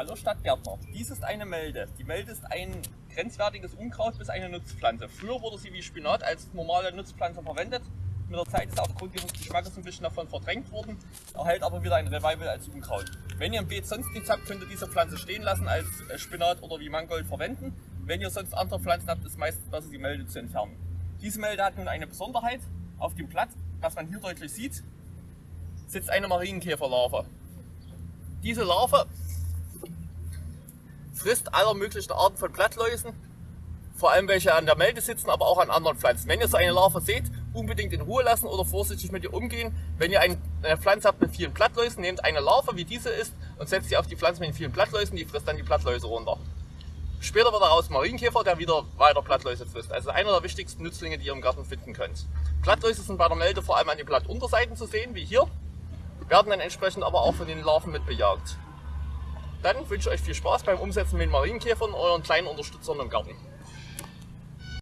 Hallo Stadtgärtner, dies ist eine Melde. Die Melde ist ein grenzwertiges Unkraut bis eine Nutzpflanze. Früher wurde sie wie Spinat als normale Nutzpflanze verwendet. Mit der Zeit ist sie aufgrund ihres Geschmackes ein bisschen davon verdrängt worden, erhält aber wieder ein Revival als Unkraut. Wenn ihr im Beet sonst nichts habt, könnt ihr diese Pflanze stehen lassen, als äh, Spinat oder wie Mangold verwenden. Wenn ihr sonst andere Pflanzen habt, ist meistens besser die Melde zu entfernen. Diese Melde hat nun eine Besonderheit. Auf dem Blatt, was man hier deutlich sieht, sitzt eine Marienkäferlarve. Diese Larve frisst aller möglichen Arten von Blattläusen, vor allem welche an der Melde sitzen, aber auch an anderen Pflanzen. Wenn ihr so eine Larve seht, unbedingt in Ruhe lassen oder vorsichtig mit ihr umgehen. Wenn ihr eine Pflanze habt mit vielen Blattläusen, nehmt eine Larve, wie diese ist, und setzt sie auf die Pflanze mit den vielen Blattläusen, die frisst dann die Blattläuse runter. Später wird daraus Marienkäfer, der wieder weiter Blattläuse frisst. Also einer der wichtigsten Nützlinge, die ihr im Garten finden könnt. Blattläuse sind bei der Melde vor allem an den Blattunterseiten zu sehen, wie hier, werden dann entsprechend aber auch von den Larven mitbejagt. Dann wünsche ich euch viel Spaß beim Umsetzen mit Marienkäfern euren kleinen Unterstützern im Garten.